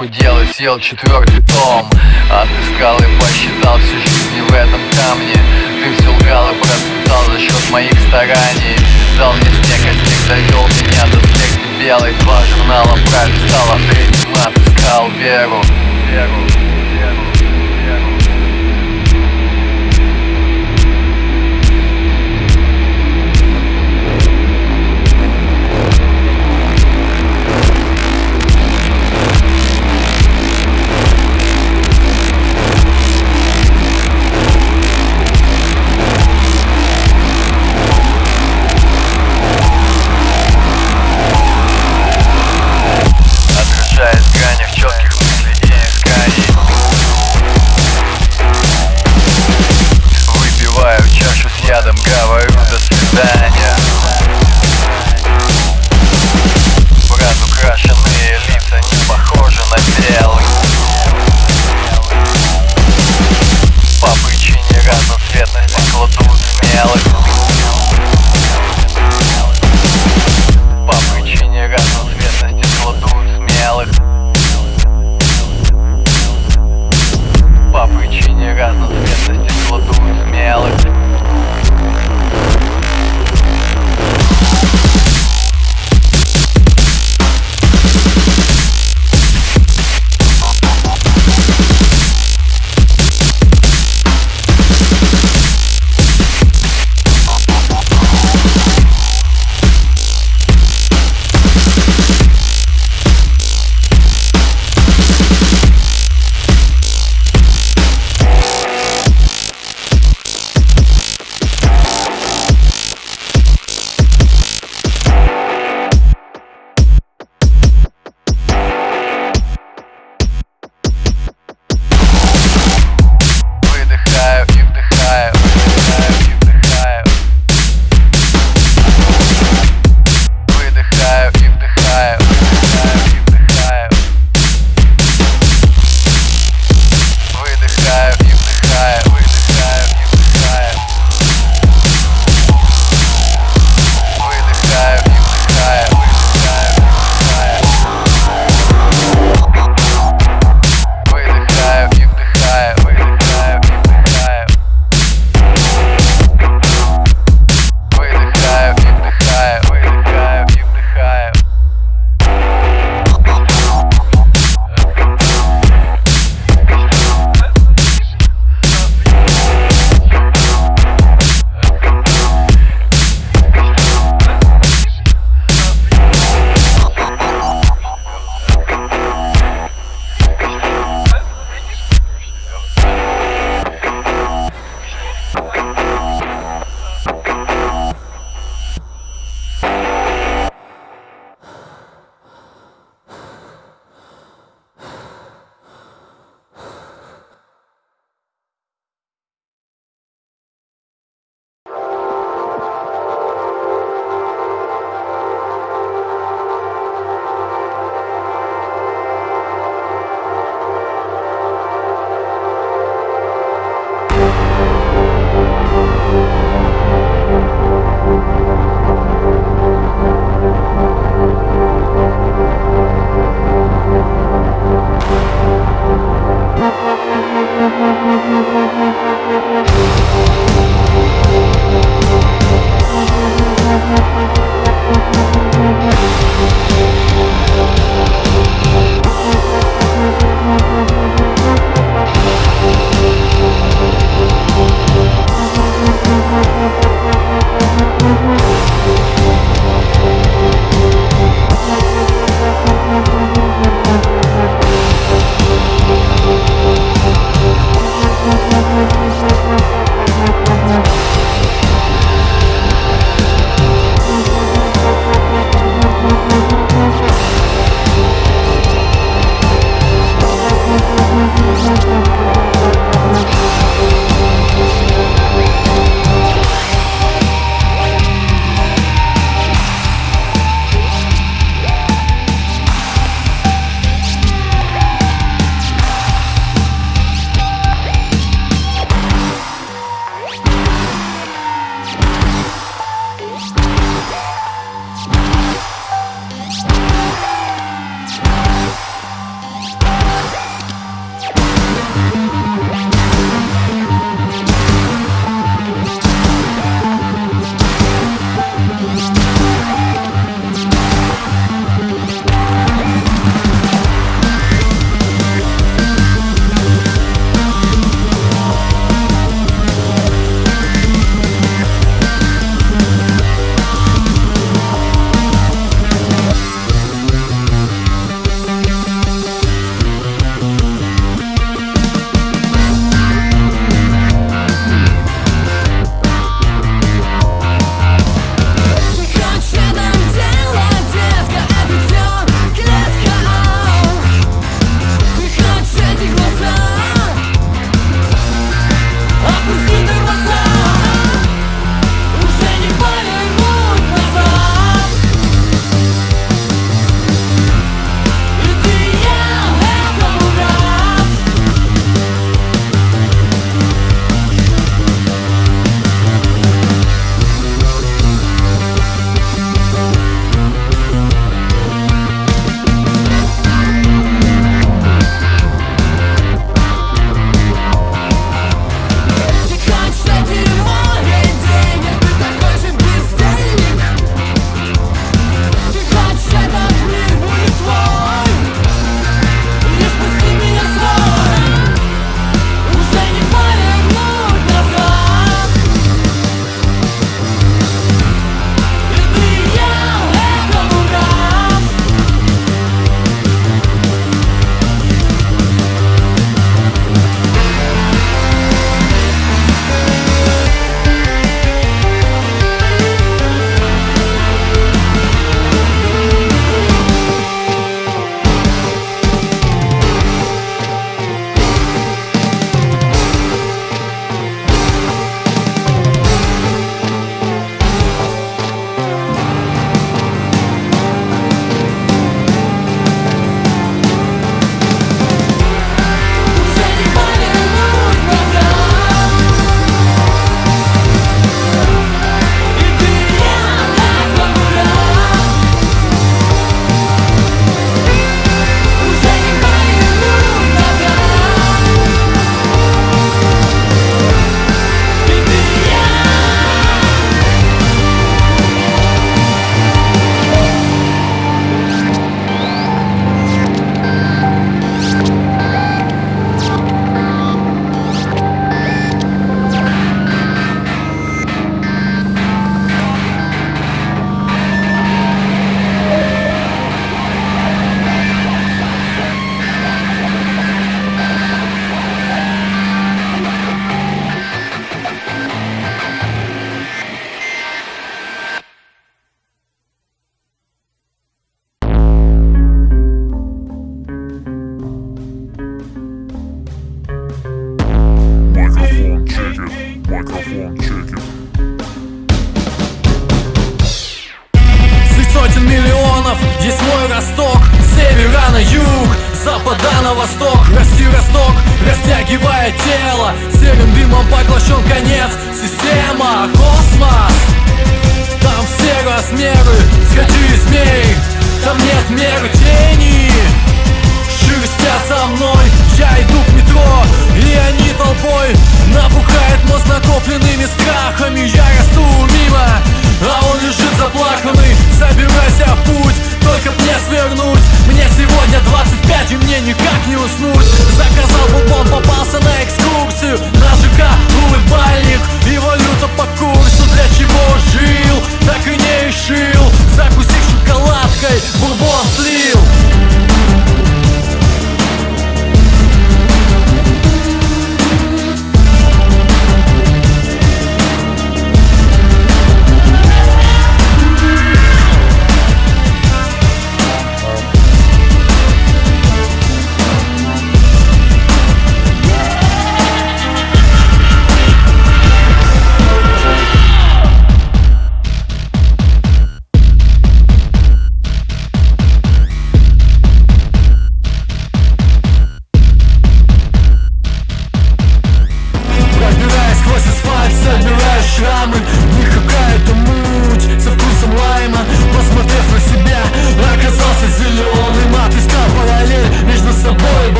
Похудел и съел четвертый том. Отыскал и посчитал всю жизнь в этом камне. Ты все лгал и процветал за счет моих стараний. Дал мне снег, а снег довел меня до смерти белой. Два журнала пролистал, а третьим отыскал веру. Веру, веру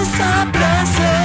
dança pra ser